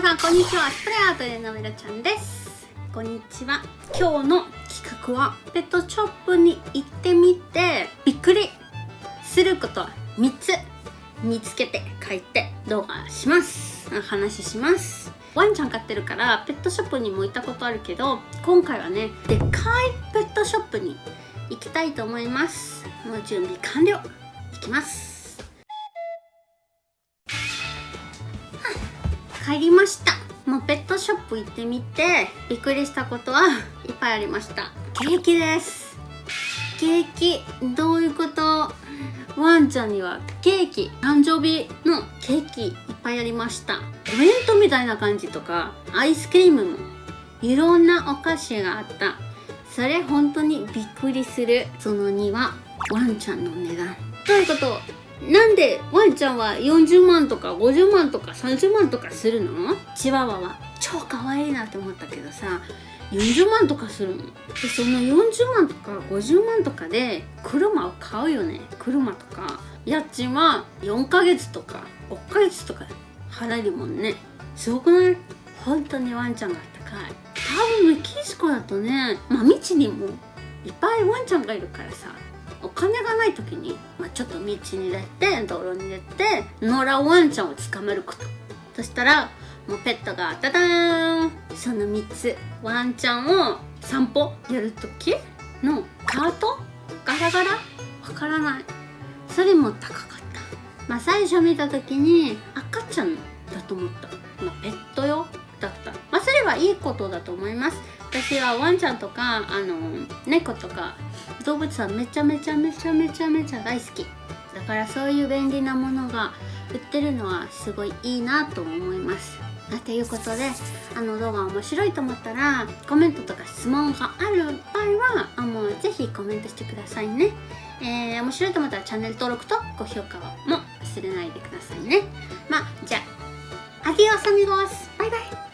皆さんこんにちは。スプレーアートでのめろちゃんです。こんにちは。今日の企画はペットショップに行ってみてびっくりすること3つ見つけて書いて動画します。話します。ワンちゃん飼ってるからペットショップにも行ったことあるけど今回はねでっかいペットショップに行きたいと思います。もう準備完了。行きます。帰りました。もうペットショップ行ってみてびっくりしたことはいっぱいありました。ケーキです。ケーキ。どういうこと？ワンちゃんにはケーキ。誕生日のケーキいっぱいありました。お弁当みたいな感じとかアイスクリームもいろんなお菓子があった。それ本当にびっくりする。その2はワンちゃんの値段。どういうこと。なんでワンちゃんは40万とか50万とか30万とかするの？チワワは超可愛いなって思ったけどさ40万とかするの？でその40万とか50万とかで車を買うよね。車とか。家賃は4ヶ月とか5ヶ月とか払えるもんね。すごくない？本当にワンちゃんが高い。多分メキシコだとねまあ未知にもいっぱいワンちゃんがいるからさ。お金がない時に、まあ、ちょっと道に出て道路に出て野良ワンちゃんを捕まること。そしたらもうペットがダダーン。その3つ。ワンちゃんを散歩やる時のカート？ガラガラ？わからない。それも高かった。まあ最初見た時に赤ちゃんだと思った、まあ、ペット用だった。はいいことだと思います。私はワンちゃんとかあの猫とか動物はめちゃめちゃめちゃめちゃめちゃ大好き。だからそういう便利なものが売ってるのはすごいいいなと思います。ということであの動画面白いと思ったらコメントとか質問がある場合はあもうぜひコメントしてくださいね、えー、面白いと思ったらチャンネル登録と高評価も忘れないでくださいね。まあじゃあアディオスアミゴスバイバイ。